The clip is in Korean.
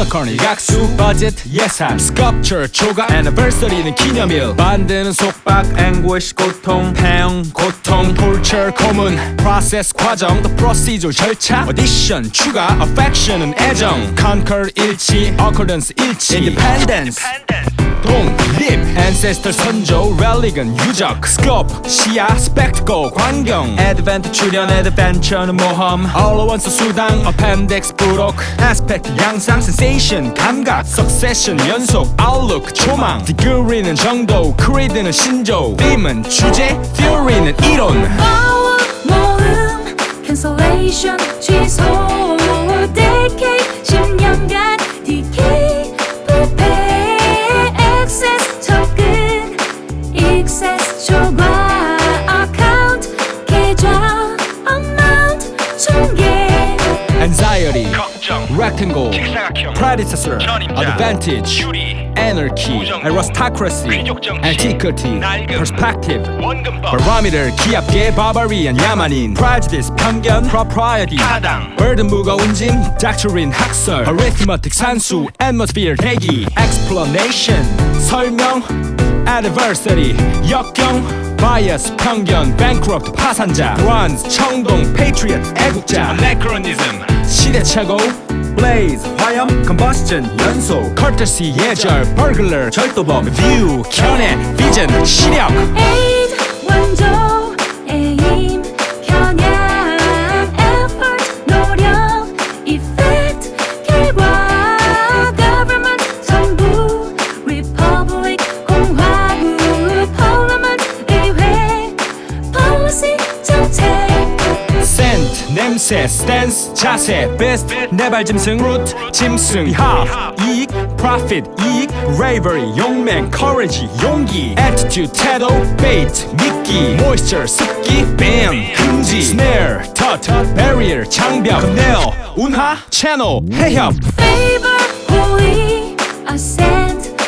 유니콘이 약수 버짓 예산 스culpture 조각 anniversary는 기념일 만드는 속박 anguish 고통 폐영 고통 torture 고문 process 과정 the procedure 절차 audition 추가 affection은 애정 conquer 일치 occurrence 일치 independence 독립 ancestor 선조 religion 유적 scope 시야 spectacle 광경 advent 출연 adventure는 모험 allowance 수당 appendix 부록 aspect 양상 sensation 감각 succession 연속 outlook 초망 degree는 정도 creed는 신조 theme은 주제 theory는 이론 파워 모음 cancellation 취소 anxiety 걱정 rectangle 직사각형 predecessor 전임자 advantage 유리 anarchy 부정부, aristocracy 귀족 정치, antiquity 낡음, perspective 원근법 바라미를 귀엽게 barbarian 야만인 prejudice 편견 propriety 타당 burden 무거운 짐 doctrine 학설 arithmetic 산수 atmosphere 대기 explanation 설명 adversary 역경 bias 편견 bankrupt 파산자 bronze 청동 patriot 애국자 anachronism 시대 착오 blaze 화염 combustion 연소 courtesy 예절 burglar 절도범 view 견해 vision 시력 냄새 stance 자세 best 내발 짐승 root 짐승 behalf 이익 profit 이익 bravery 용맹 courage 용기 attitude 태도 bait 미끼 moisture 습기 bam 금지 snare tut barrier 장벽 nail 운하 channel 해협 favor 호의 ascent